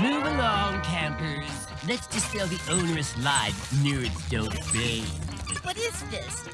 Move along, campers. Let's dispel the onerous lie that nerds don't bathe. What is this?